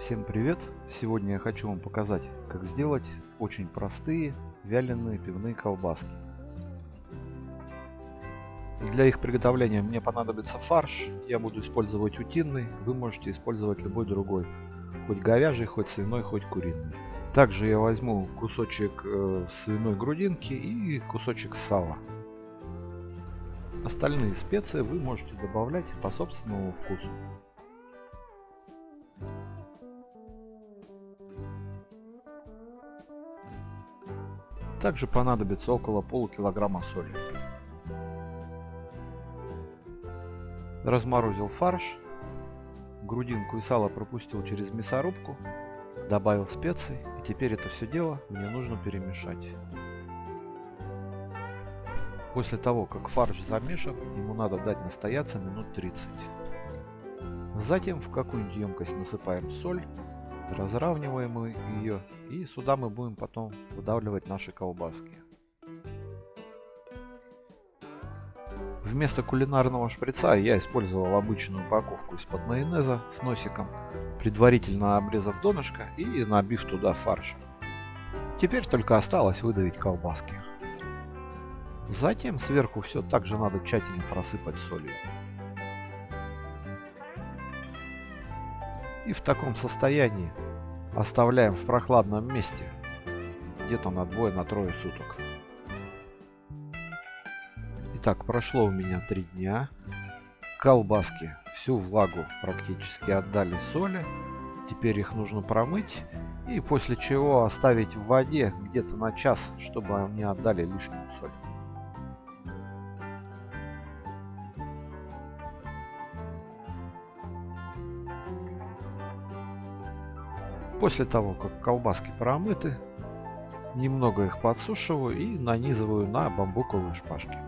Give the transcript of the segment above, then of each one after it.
Всем привет! Сегодня я хочу вам показать, как сделать очень простые вяленые пивные колбаски. Для их приготовления мне понадобится фарш. Я буду использовать утиный, вы можете использовать любой другой. Хоть говяжий, хоть свиной, хоть куриный. Также я возьму кусочек э, свиной грудинки и кусочек сала. Остальные специи вы можете добавлять по собственному вкусу. Также понадобится около полукилограмма соли. Разморозил фарш. Грудинку и сало пропустил через мясорубку. Добавил специи. И теперь это все дело мне нужно перемешать. После того, как фарш замешан, ему надо дать настояться минут 30. Затем в какую-нибудь емкость насыпаем соль разравниваем ее и сюда мы будем потом выдавливать наши колбаски. Вместо кулинарного шприца я использовал обычную упаковку из-под майонеза с носиком, предварительно обрезав донышко и набив туда фарш. Теперь только осталось выдавить колбаски. Затем сверху все также надо тщательно просыпать солью. И в таком состоянии оставляем в прохладном месте. Где-то на двое, на трое суток. Итак, прошло у меня три дня. Колбаски всю влагу практически отдали соли. Теперь их нужно промыть. И после чего оставить в воде где-то на час, чтобы они отдали лишнюю соль. После того, как колбаски промыты, немного их подсушиваю и нанизываю на бамбуковые шпажки.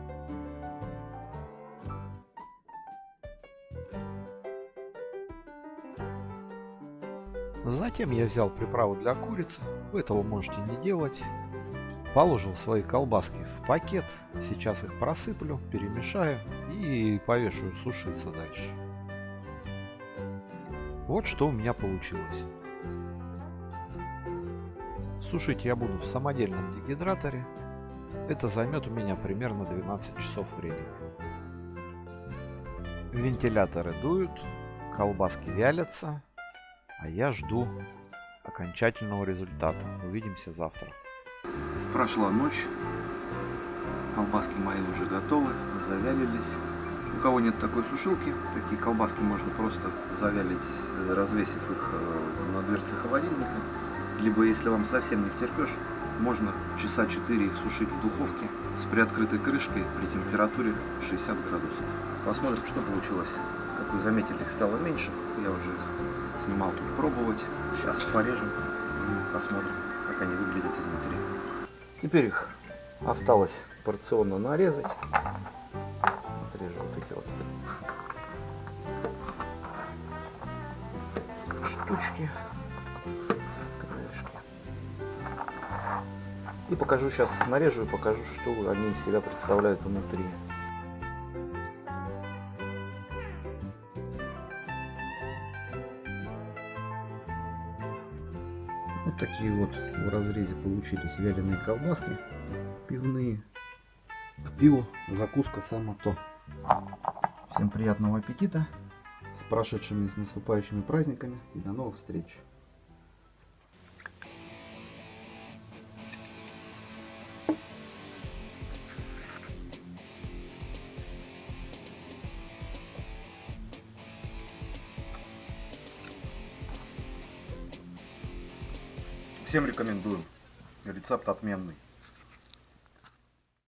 Затем я взял приправу для курицы, вы этого можете не делать. Положил свои колбаски в пакет, сейчас их просыплю, перемешаю и повешаю сушиться дальше. Вот что у меня получилось. Сушить я буду в самодельном дегидраторе. Это займет у меня примерно 12 часов времени. Вентиляторы дуют, колбаски вялятся, а я жду окончательного результата. Увидимся завтра. Прошла ночь, колбаски мои уже готовы, завялились. У кого нет такой сушилки, такие колбаски можно просто завялить, развесив их э, на дверце холодильника. Либо, если вам совсем не втерпешь, можно часа 4 их сушить в духовке с приоткрытой крышкой при температуре 60 градусов. Посмотрим, что получилось. Как вы заметили, их стало меньше. Я уже их снимал тут пробовать. Сейчас порежем и посмотрим, как они выглядят изнутри. Теперь их осталось порционно нарезать. Отрежу вот эти вот штучки. И покажу сейчас, нарежу и покажу, что они из себя представляют внутри. Вот такие вот в разрезе получились вяленые колбаски пивные. К пиву закуска само то. Всем приятного аппетита, с прошедшими и с наступающими праздниками и до новых встреч. Всем рекомендую. Рецепт отменный.